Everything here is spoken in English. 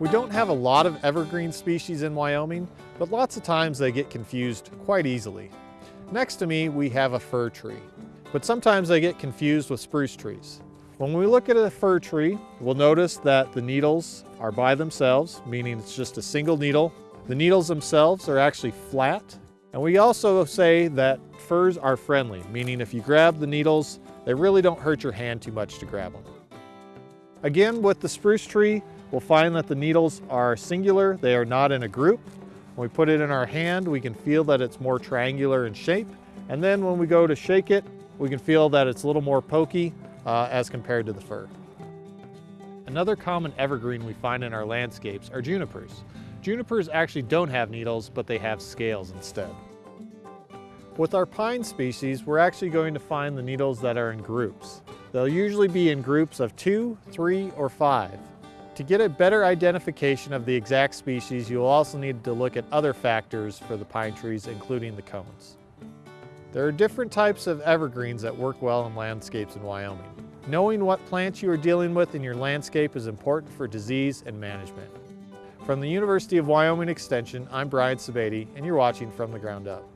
We don't have a lot of evergreen species in Wyoming, but lots of times they get confused quite easily. Next to me, we have a fir tree, but sometimes they get confused with spruce trees. When we look at a fir tree, we'll notice that the needles are by themselves, meaning it's just a single needle. The needles themselves are actually flat. And we also say that firs are friendly, meaning if you grab the needles, they really don't hurt your hand too much to grab them. Again, with the spruce tree, we'll find that the needles are singular, they are not in a group. When we put it in our hand, we can feel that it's more triangular in shape. And then when we go to shake it, we can feel that it's a little more pokey uh, as compared to the fir. Another common evergreen we find in our landscapes are junipers. Junipers actually don't have needles, but they have scales instead. With our pine species, we're actually going to find the needles that are in groups. They'll usually be in groups of two, three, or five. To get a better identification of the exact species, you'll also need to look at other factors for the pine trees, including the cones. There are different types of evergreens that work well in landscapes in Wyoming. Knowing what plants you are dealing with in your landscape is important for disease and management. From the University of Wyoming Extension, I'm Brian Sebade, and you're watching From the Ground Up.